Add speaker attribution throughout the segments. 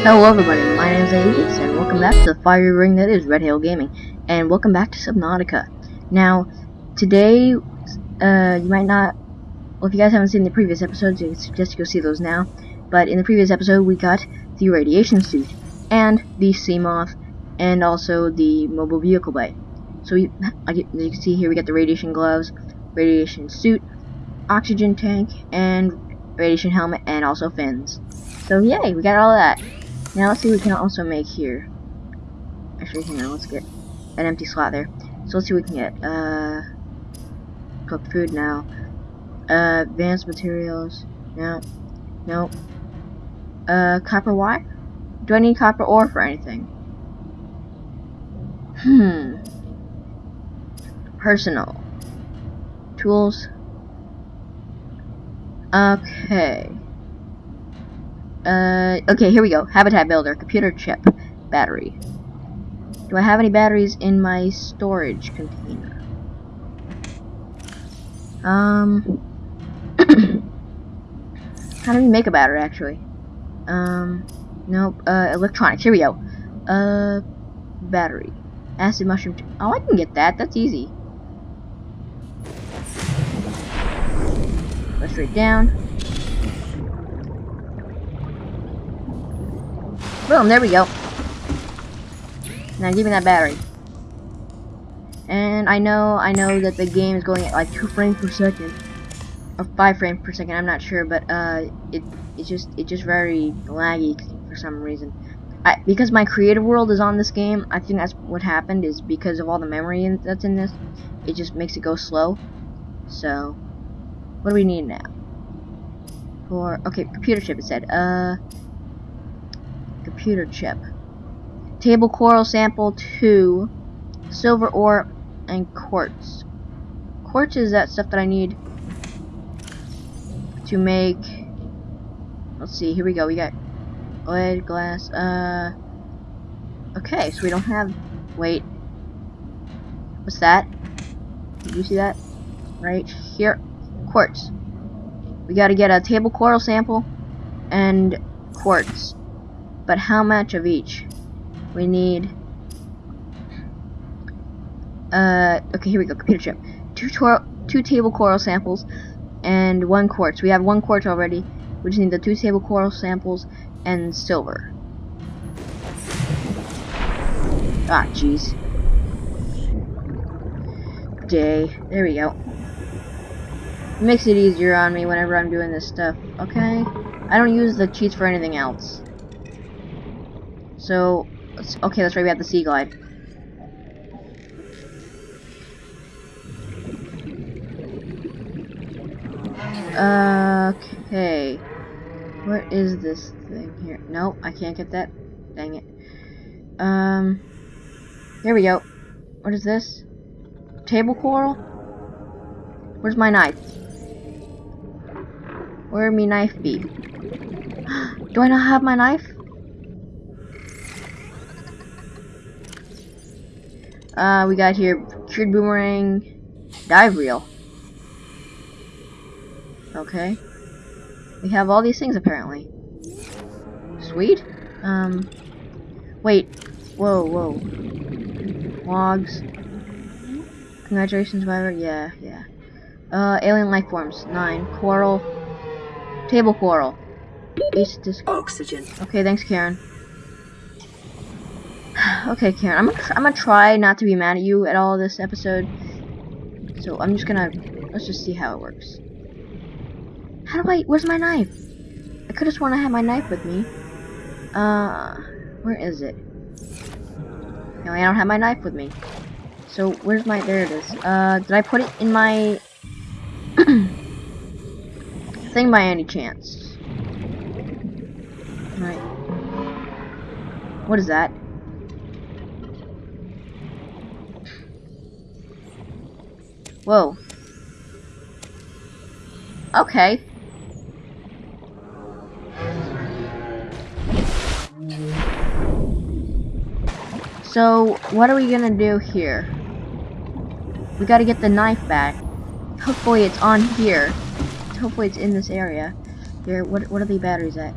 Speaker 1: Hello everybody, my name is Aegis, and welcome back to the fiery ring that is Red Hail Gaming, and welcome back to Subnautica. Now, today, uh, you might not, well if you guys haven't seen the previous episodes, I suggest you go see those now, but in the previous episode we got the radiation suit, and the Seamoth, and also the mobile vehicle bay. So we, as you can see here, we got the radiation gloves, radiation suit, oxygen tank, and radiation helmet, and also fins. So yay, we got all that. Now let's see what we can also make here. Actually, hang on, let's get an empty slot there. So let's see what we can get. Uh, cooked food now. Uh, advanced materials. No. No. Uh, copper wire? Do I need copper ore for anything? Hmm. Personal. Tools. Okay. Uh, okay, here we go. Habitat builder, computer chip, battery. Do I have any batteries in my storage container? Um, how do we make a battery, actually? Um, nope, uh, electronics, here we go. Uh, battery. Acid mushroom, oh, I can get that, that's easy. Go straight down. Boom, there we go. Now give me that battery. And I know, I know that the game is going at like 2 frames per second. Or 5 frames per second, I'm not sure, but uh, it, it's just, it's just very laggy for some reason. I, because my creative world is on this game, I think that's what happened, is because of all the memory in, that's in this, it just makes it go slow. So, what do we need now? For, okay, computer chip it said, uh, computer chip. Table coral sample 2, silver ore, and quartz. Quartz is that stuff that I need to make, let's see, here we go, we got lead, glass, uh, okay, so we don't have, wait, what's that? Did you see that? Right here, quartz. We gotta get a table coral sample and quartz. But how much of each? We need uh okay here we go computer chip. Two two table coral samples and one quartz. We have one quartz already. We just need the two table coral samples and silver. Ah jeez. Day there we go. Makes it easier on me whenever I'm doing this stuff okay? I don't use the cheats for anything else so okay that's right we have the sea glide Okay. What is this thing here? Nope, I can't get that. Dang it. Um, here we go. What is this? Table coral? Where's my knife? Where me knife be? Do I not have my knife? Uh, we got here cured boomerang, dive reel. Okay. We have all these things apparently. Sweet. Um. Wait. Whoa, whoa. Logs. Congratulations, survivor. Yeah, yeah. Uh, alien life forms. Nine. Coral. Table coral. Base disc.
Speaker 2: Oxygen.
Speaker 1: Okay, thanks, Karen. Okay, Karen. I'm gonna, I'm gonna try not to be mad at you at all this episode. So I'm just gonna let's just see how it works. How do I, where's my knife? I could have sworn I had my knife with me. Uh, where is it? No, I don't have my knife with me. So, where's my, there it is. Uh, did I put it in my thing by any chance? Right. What is that? Whoa. Okay. So, what are we gonna do here? We gotta get the knife back. Hopefully it's on here. Hopefully it's in this area. Here, what, what are the batteries at?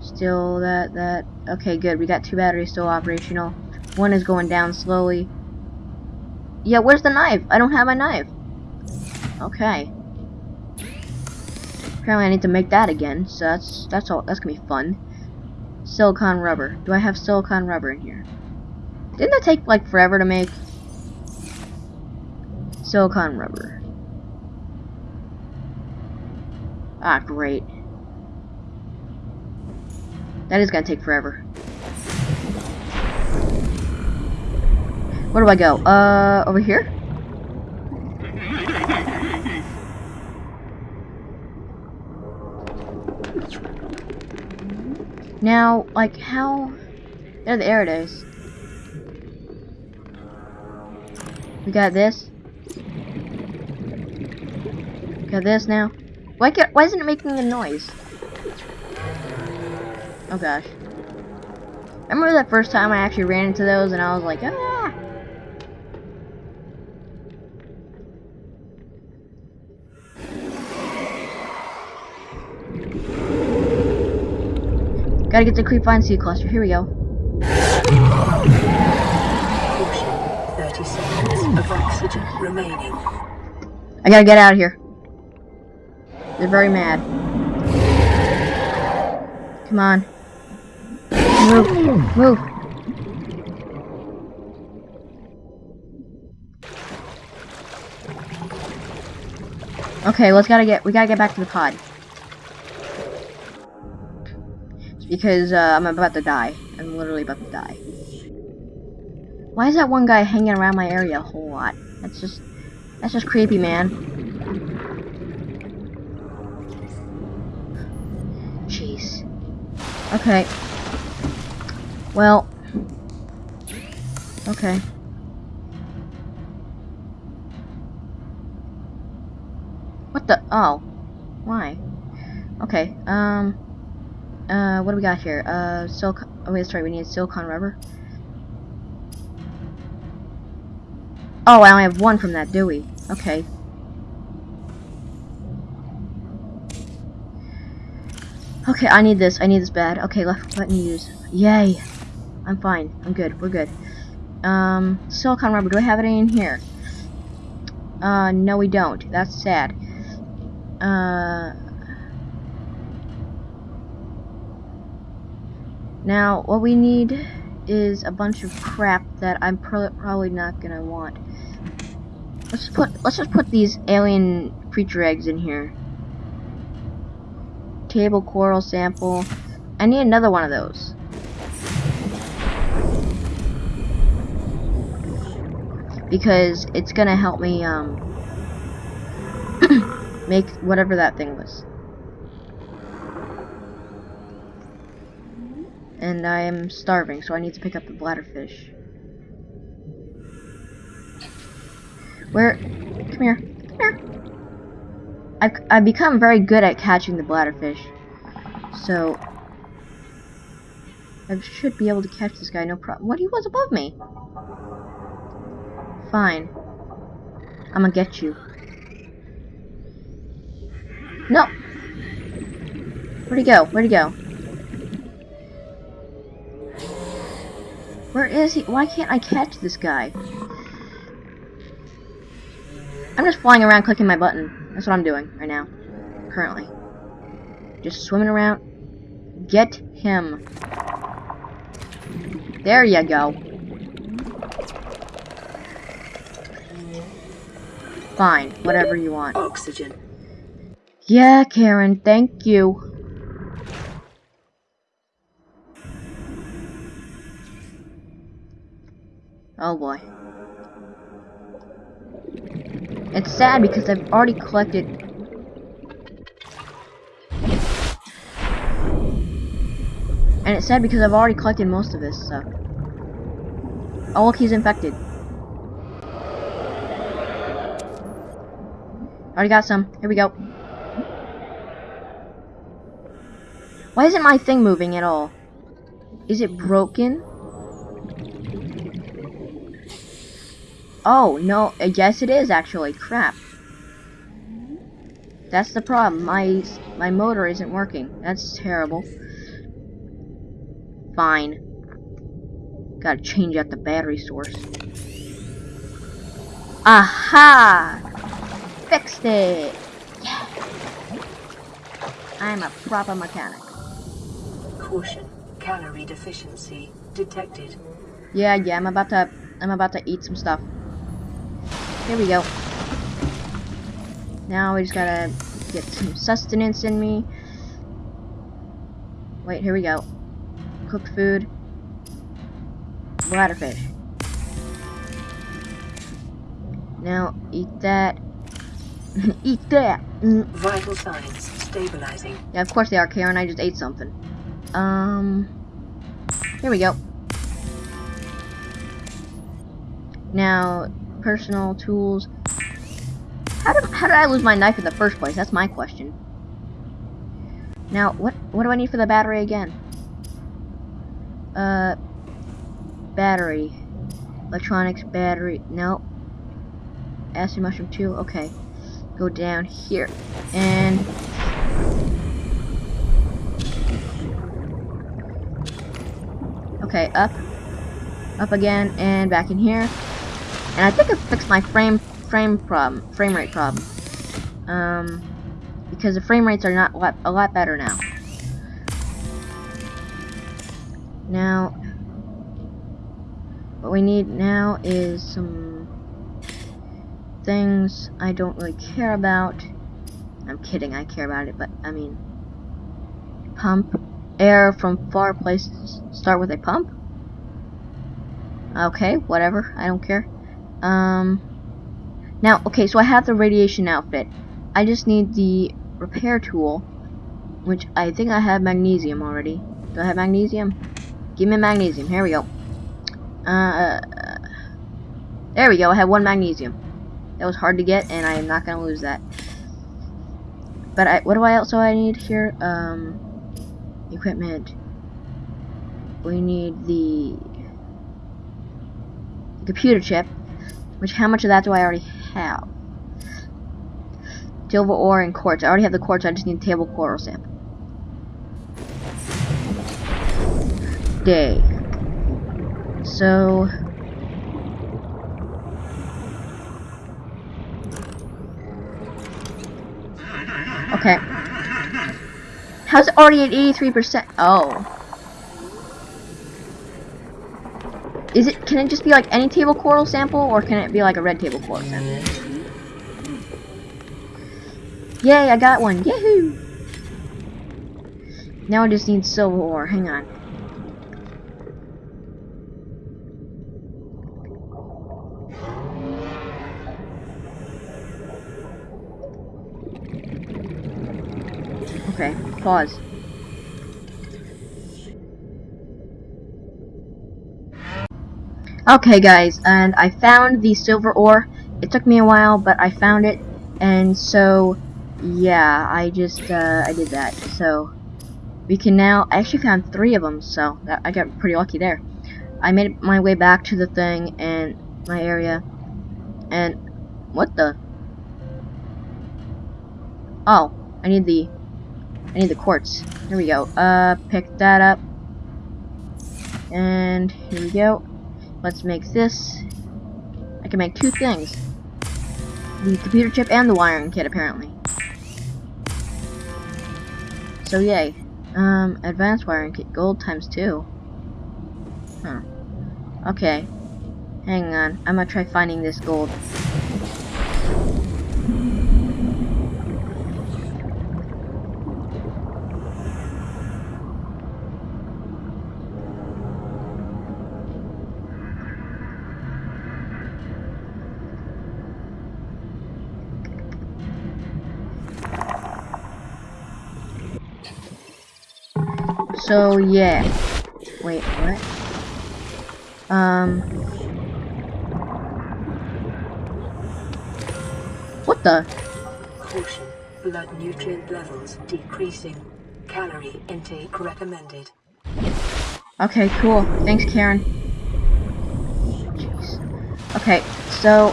Speaker 1: still that that okay good we got two batteries still operational one is going down slowly yeah where's the knife? I don't have my knife. Okay. Apparently I need to make that again so that's that's all that's gonna be fun. Silicon rubber. Do I have silicon rubber in here? Didn't that take like forever to make? Silicon rubber. Ah great. That is gonna take forever. Where do I go? Uh, over here? Now, like, how... There, there it is. We got this. We Got this now. Why, can't, why isn't it making a noise? Oh gosh. Remember that first time I actually ran into those and I was like, ah! Gotta get the Creepvine Seed Cluster. Here we go.
Speaker 2: 30 seconds of oxygen remaining.
Speaker 1: I gotta get out of here. They're very mad. Come on. Move. Move. Okay, let's gotta get we gotta get back to the pod. Because uh, I'm about to die. I'm literally about to die. Why is that one guy hanging around my area a whole lot? That's just that's just creepy, man. Jeez. Okay. Well. Okay. What the? Oh. Why? Okay, um... Uh, what do we got here? Uh, silicon... Oh, wait, that's right, we need silicon rubber. Oh, I only have one from that, do we? Okay. Okay, I need this. I need this bad. Okay, let, let me use. Yay. I'm fine. I'm good. We're good. Um, silicon rubber. Do I have any in here? Uh, no we don't. That's sad. Uh... Now, what we need is a bunch of crap that I'm pro probably not gonna want. Let's put let's just put these alien creature eggs in here. Table coral sample. I need another one of those. Because it's gonna help me um make whatever that thing was. And I am starving, so I need to pick up the bladderfish. Where? Come here. Come here. I've, I've become very good at catching the bladderfish. So, I should be able to catch this guy, no problem. What? He was above me. Fine. I'm gonna get you. No! Where'd he go? Where'd he go? Where is he? Why can't I catch this guy? I'm just flying around clicking my button. That's what I'm doing right now. Currently. Just swimming around. Get him. There you go. Fine, whatever you want.
Speaker 2: Oxygen.
Speaker 1: Yeah, Karen, thank you. Oh boy. It's sad because I've already collected And it's sad because I've already collected most of this stuff. Oh look, he's infected. Already got some. Here we go. Why isn't my thing moving at all? Is it broken? Oh, no, uh, yes it is actually. Crap. That's the problem. My my motor isn't working. That's terrible. Fine. Gotta change out the battery source. Aha! Fixed it! Yeah! I'm a proper mechanic.
Speaker 2: Caution. Calorie deficiency detected.
Speaker 1: Yeah, yeah, I'm about to I'm about to eat some stuff. Here we go. Now we just gotta get some sustenance in me. Wait, here we go. Cooked food. Bladderfish. Now eat that. eat that.
Speaker 2: Vital signs stabilizing.
Speaker 1: Yeah, of course they are, Karen. I just ate something. Um, here we go. Now, personal tools. How did, how did I lose my knife in the first place? That's my question. Now, what what do I need for the battery again? Uh, battery. Electronics, battery. No. Acid mushroom 2. Okay. Go down here. And Okay, up, up again, and back in here. And I think it fixed my frame frame problem, frame rate problem. Um, because the frame rates are not a lot better now. Now, what we need now is some things I don't really care about. I'm kidding, I care about it, but I mean, pump air from far places start with a pump? Okay, whatever. I don't care. Um, now, okay, so I have the radiation outfit. I just need the repair tool, which I think I have magnesium already. Do I have magnesium? Give me magnesium. Here we go. Uh, there we go. I have one magnesium. That was hard to get, and I am not going to lose that. But I, what do I also I need here? Um, equipment. We need the computer chip, which how much of that do I already have? Silver ore and quartz. I already have the quartz, I just need table coral sample. Day. So Okay. How's it already at 83%? Oh. Is it, can it just be like any table coral sample, or can it be like a red table coral sample? Yay, I got one. Yahoo! Now I just need silver ore. Hang on. Okay, pause. Okay guys, and I found the silver ore. It took me a while, but I found it. And so, yeah, I just, uh, I did that. So, we can now, I actually found three of them, so that, I got pretty lucky there. I made my way back to the thing and my area. And, what the? Oh, I need the, I need the quartz. Here we go. Uh, pick that up. And, here we go. Let's make this. I can make two things. The computer chip and the wiring kit, apparently. So yay. Um, advanced wiring kit, gold times two. Huh. Okay. Hang on, I'm gonna try finding this gold. So yeah. Wait, what? Um. What the?
Speaker 2: Caution. Blood nutrient levels decreasing. Calorie intake recommended.
Speaker 1: Okay, cool. Thanks, Karen. Jeez. Okay, so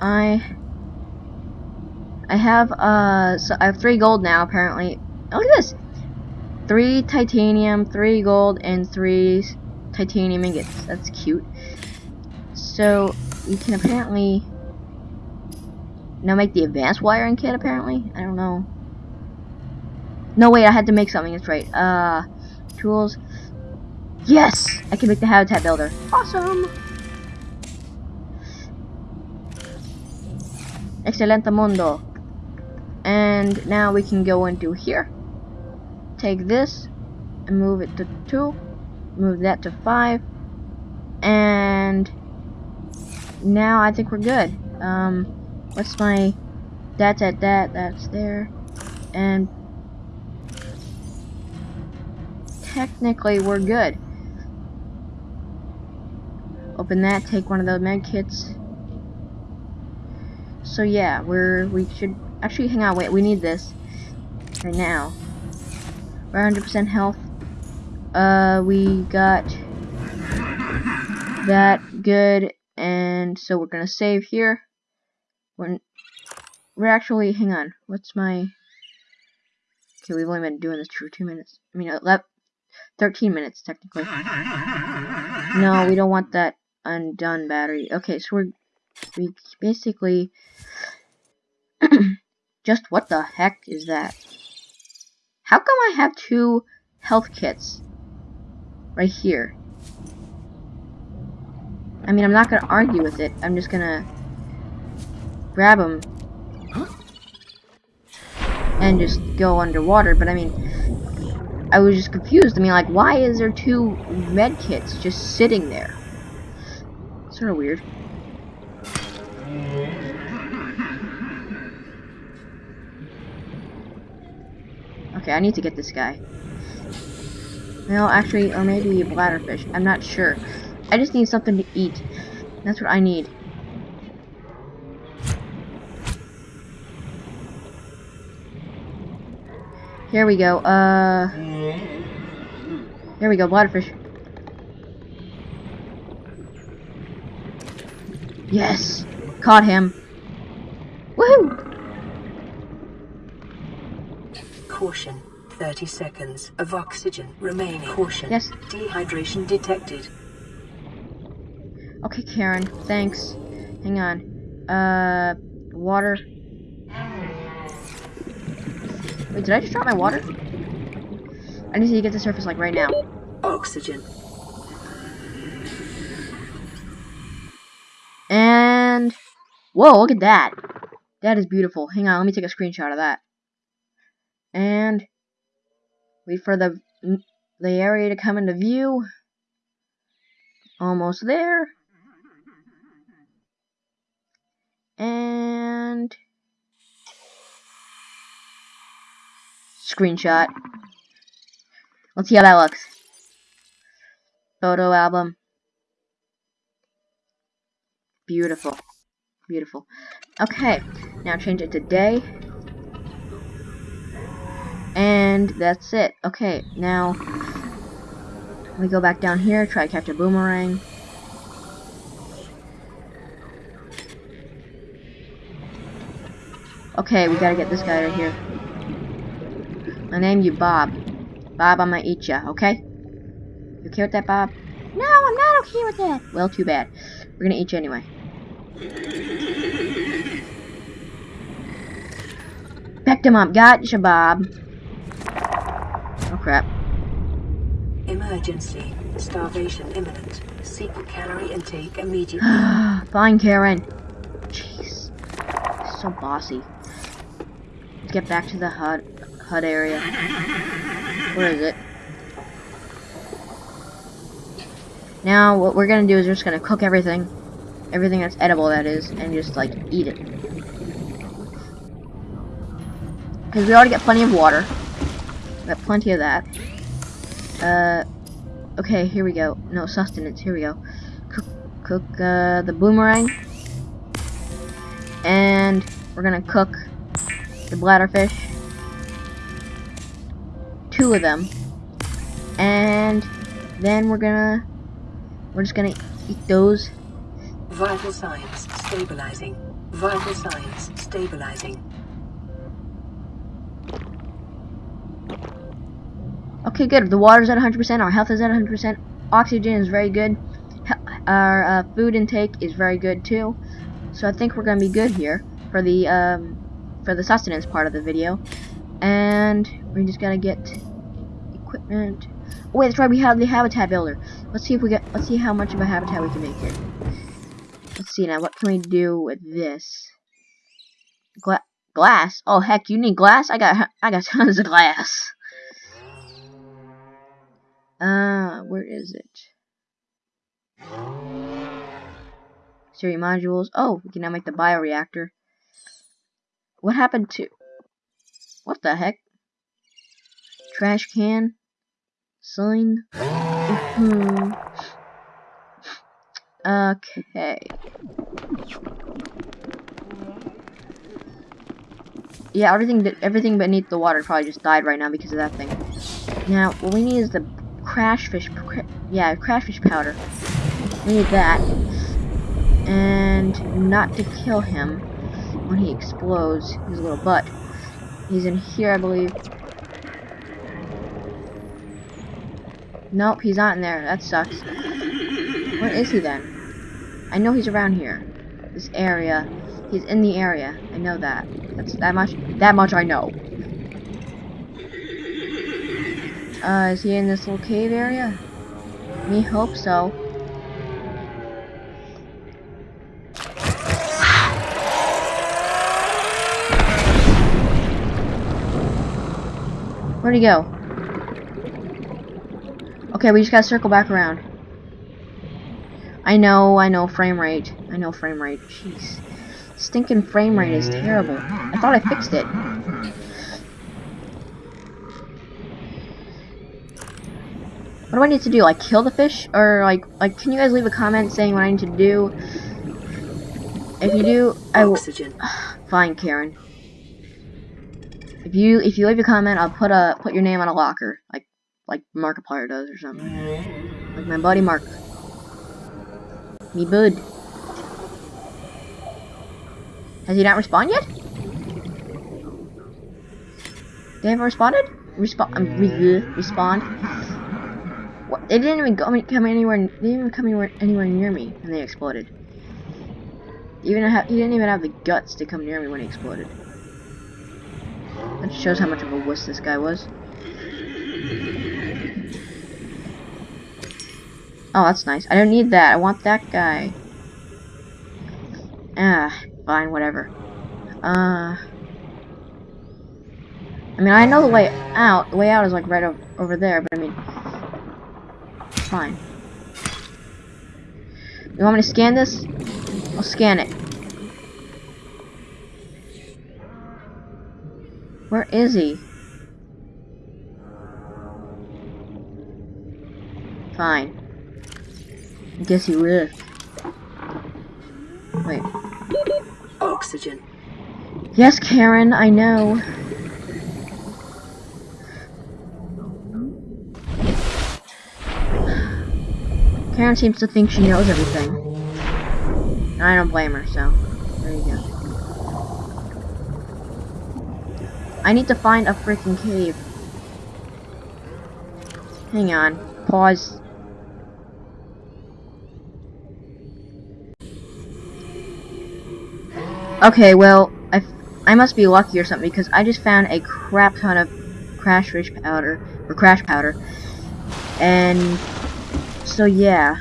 Speaker 1: I I have uh so I have three gold now apparently. Oh, look at this. three titanium, three gold, and three titanium ingots. That's cute. So you can apparently now make the advanced wiring kit. Apparently, I don't know. No, wait, I had to make something. That's right. Uh, tools. Yes, I can make the habitat builder. Awesome. Excelente mundo. And now we can go into here. Take this and move it to 2. Move that to 5. And now I think we're good. Um, what's my... That's at that, that's there. And technically we're good. Open that, take one of the med kits. So yeah, we're we should actually hang on. Wait, we need this right now. We're 100% health. Uh, we got that good, and so we're gonna save here. When we're actually, hang on. What's my? Okay, we've only been doing this for two minutes. I mean, 11, 13 minutes technically. No, we don't want that undone battery. Okay, so we're we basically just what the heck is that? How come I have two health kits right here? I mean, I'm not gonna argue with it. I'm just gonna grab them and just go underwater. But I mean, I was just confused. I mean, like, why is there two med kits just sitting there? Sort of weird. Okay, I need to get this guy. No, actually, or maybe bladderfish. I'm not sure. I just need something to eat. That's what I need. Here we go. Uh, here we go, bladderfish. Yes, caught him.
Speaker 2: Caution. 30 seconds of oxygen remaining. Caution.
Speaker 1: Yes.
Speaker 2: Dehydration detected.
Speaker 1: Okay, Karen. Thanks. Hang on. Uh, water. Wait, did I just drop my water? I need to get to the surface like right now.
Speaker 2: Oxygen.
Speaker 1: And whoa, look at that. That is beautiful. Hang on, let me take a screenshot of that. And wait for the the area to come into view. Almost there. And screenshot. Let's see how that looks. Photo album. Beautiful. Beautiful. Okay, now change it to day. And that's it. Okay, now we go back down here, try to catch a boomerang. Okay, we gotta get this guy right here. I name you Bob. Bob, I'm gonna eat ya, okay? You okay with that, Bob? No, I'm not okay with that. Well, too bad. We're gonna eat you anyway. Picked him up. Gotcha, Bob. Oh, crap.
Speaker 2: Emergency. Starvation imminent. Seek calorie intake immediately.
Speaker 1: Fine, Karen. Jeez. So bossy. Let's get back to the HUD, HUD area. Where is it? Now, what we're gonna do is we're just gonna cook everything. Everything that's edible, that is. And just, like, eat it. Because we already got plenty of water. Got plenty of that. Uh, okay, here we go. No, sustenance, here we go. Cook, cook uh, the boomerang. And we're gonna cook the bladderfish. Two of them. And then we're gonna, we're just gonna eat those.
Speaker 2: Vital signs stabilizing. Vital signs stabilizing.
Speaker 1: Okay, good. The water's at 100%. Our health is at 100%. Oxygen is very good. Our uh, food intake is very good too. So I think we're gonna be good here for the um, for the sustenance part of the video. And we just gotta get equipment. Oh, wait, that's right. We have the habitat builder. Let's see if we get. Let's see how much of a habitat we can make here. Let's see now. What can we do with this? Gla glass? Oh heck, you need glass? I got I got tons of glass. Uh, where is it? Siri modules. Oh, we can now make the bioreactor. What happened to... What the heck? Trash can? Sign? Mm-hmm. Okay. Yeah, everything everything beneath the water probably just died right now because of that thing. Now, what we need is the crash fish, yeah, crash fish powder. We need that. And not to kill him when he explodes his little butt. He's in here, I believe. Nope, he's not in there. That sucks. Where is he then? I know he's around here. This area. He's in the area. I know that. That's that much. That much I know. Uh, is he in this little cave area? Me hope so. Where'd he go? Okay, we just gotta circle back around. I know, I know, frame rate. I know frame rate. Jeez. Stinking frame rate is terrible. I thought I fixed it. What do I need to do? Like kill the fish? Or like like can you guys leave a comment saying what I need to do? If you do, I will fine, Karen. If you if you leave a comment, I'll put a put your name on a locker, like like Markiplier does or something. Like my buddy Mark. Me bud. Has he not responded yet? They haven't responded? Respo um, re respond. What? They didn't even go, come anywhere. They didn't even come anywhere, anywhere near me, and they exploded. Even have, he didn't even have the guts to come near me when he exploded. That shows how much of a wuss this guy was. Oh, that's nice. I don't need that. I want that guy. Ah, fine, whatever. Uh... I mean, I know the way out. The way out is like right over there, but I mean, fine. You want me to scan this? I'll scan it. Where is he? Fine. I guess he lived. Wait.
Speaker 2: Oxygen.
Speaker 1: Yes, Karen, I know. Karen seems to think she knows everything. I don't blame her, so there you go. I need to find a freaking cave. Hang on. Pause. Okay, well, I, I must be lucky or something because I just found a crap ton of crash fish powder, or crash powder. And so yeah,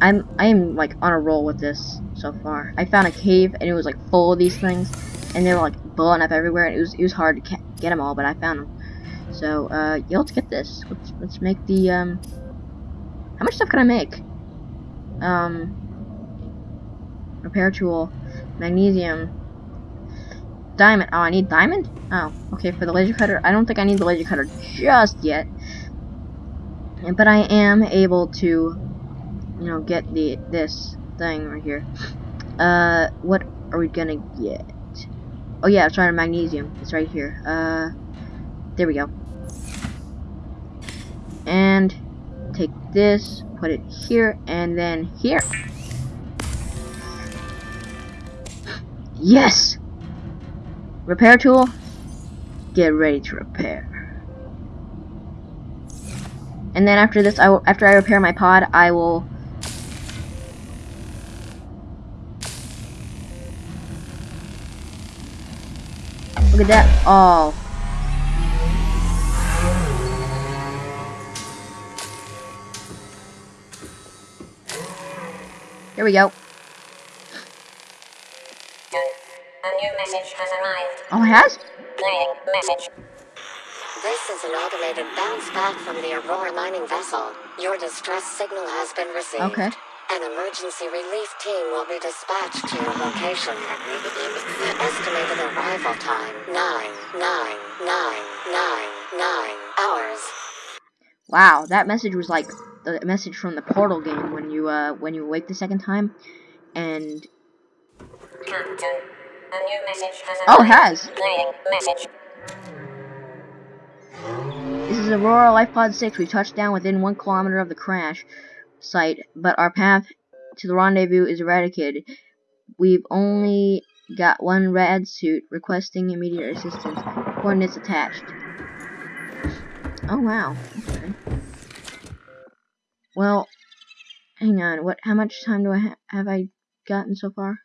Speaker 1: I'm I'm like on a roll with this so far. I found a cave and it was like full of these things, and they were like blowing up everywhere. And it was it was hard to get them all, but I found them. So uh, yeah, let's get this. Let's let's make the um. How much stuff can I make? Um. Repair tool, magnesium, diamond. Oh, I need diamond. Oh, okay. For the laser cutter, I don't think I need the laser cutter just yet but I am able to, you know, get the this thing right here. Uh, what are we gonna get? Oh yeah, it's right magnesium. It's right here. Uh, there we go. And take this, put it here, and then here. Yes! Repair tool. Get ready to repair. And then after this, I will, after I repair my pod, I will. Look at that! Oh, here we go.
Speaker 3: A new message has arrived.
Speaker 1: Oh, it has?
Speaker 3: Playing message.
Speaker 4: This is an automated bounce back from the Aurora mining vessel. Your distress signal has been received.
Speaker 1: Okay.
Speaker 4: An emergency relief team will be dispatched to your location. Estimated arrival time nine, nine, nine, nine, nine hours.
Speaker 1: Wow, that message was like the message from the Portal game when you uh when you awake the second time, and
Speaker 3: Captain. A new message has arrived.
Speaker 1: oh, it has. This is Aurora Life Pod 6. We touched down within one kilometer of the crash site, but our path to the rendezvous is eradicated. We've only got one rad suit requesting immediate assistance. Coordinates attached. Oh wow. Okay. Well, hang on. What? How much time do I ha have I gotten so far?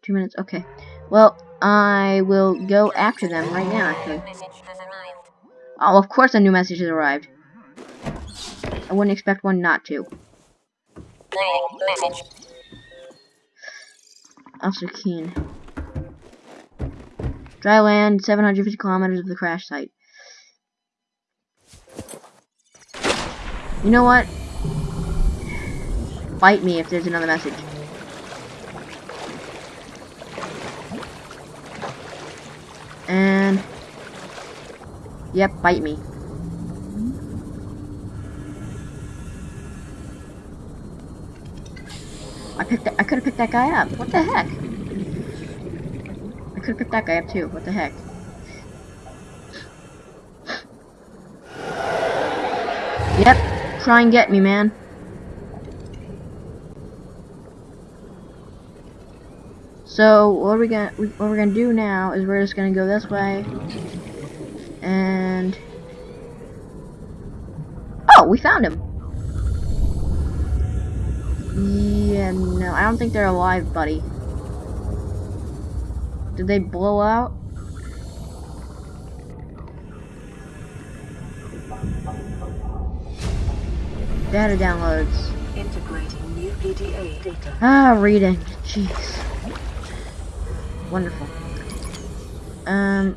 Speaker 1: Two minutes. Okay. Well, I will go after them right now. Actually. Oh, of course a new message has arrived. I wouldn't expect one not to. Officer Keen. Dry land, 750 kilometers of the crash site. You know what? Bite me if there's another message. Yep, bite me. I picked. I could have picked that guy up. What the heck? I could have picked that guy up too. What the heck? Yep. Try and get me, man. So what we gonna what we're gonna do now is we're just gonna go this way, and oh, we found him. Yeah, no, I don't think they're alive, buddy. Did they blow out? Data downloads.
Speaker 2: Integrating new PDA data.
Speaker 1: Ah, reading. Jeez. Wonderful. Um,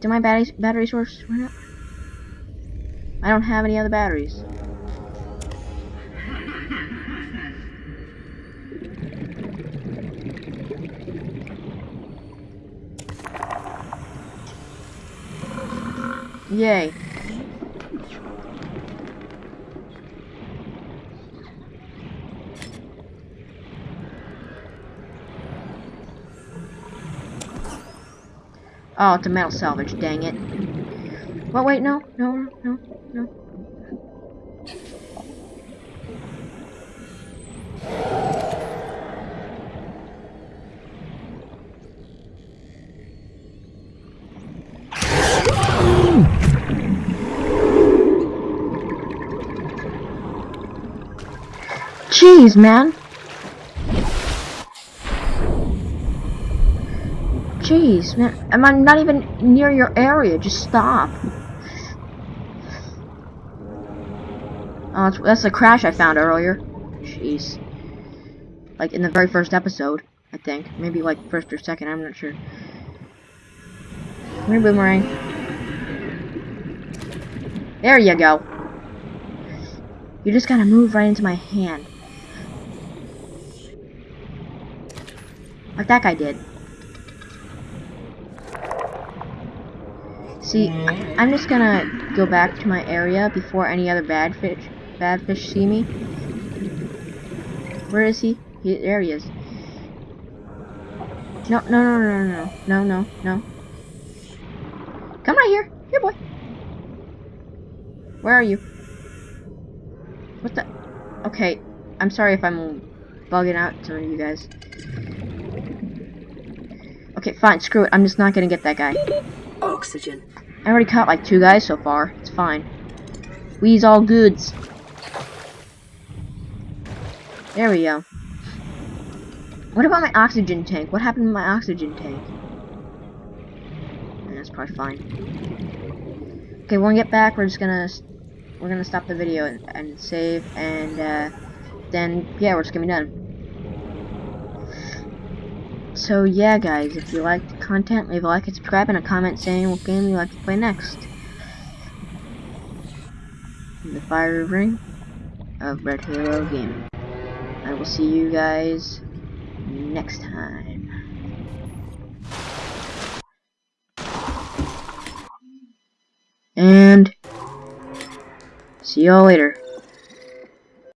Speaker 1: do my batteries battery source run out? I don't have any other batteries. Yay. Oh, it's a metal salvage, dang it. Well, wait, no, no, no, Jeez, man. Jeez, man. Am I'm not even near your area. Just stop. Oh, that's, the crash I found earlier. Jeez. Like in the very first episode, I think. Maybe like first or second, I'm not sure. Come here, Boomerang. There you go. You just gotta move right into my hand. Like that guy did. See, I- I'm just gonna go back to my area before any other bad fish, bad fish see me. Where is he? he there he is. No, no, no, no, no, no, no, no. Come right here, here, boy. Where are you? What the? Okay, I'm sorry if I'm bugging out some of you guys. Okay, fine, screw it. I'm just not gonna get that guy.
Speaker 2: Oxygen.
Speaker 1: I already caught like two guys so far. It's fine. We's all goods. There we go. What about my oxygen tank? What happened to my oxygen tank? That's probably fine. Okay, when we get back, we're just gonna we're gonna stop the video and, and save, and uh, then yeah, we're just gonna be done. So yeah, guys, if you liked the content, leave a like and subscribe, and a comment saying what game you like to play next. The Fire Ring of Red Halo Gaming. Will see you guys next time. And see y'all later.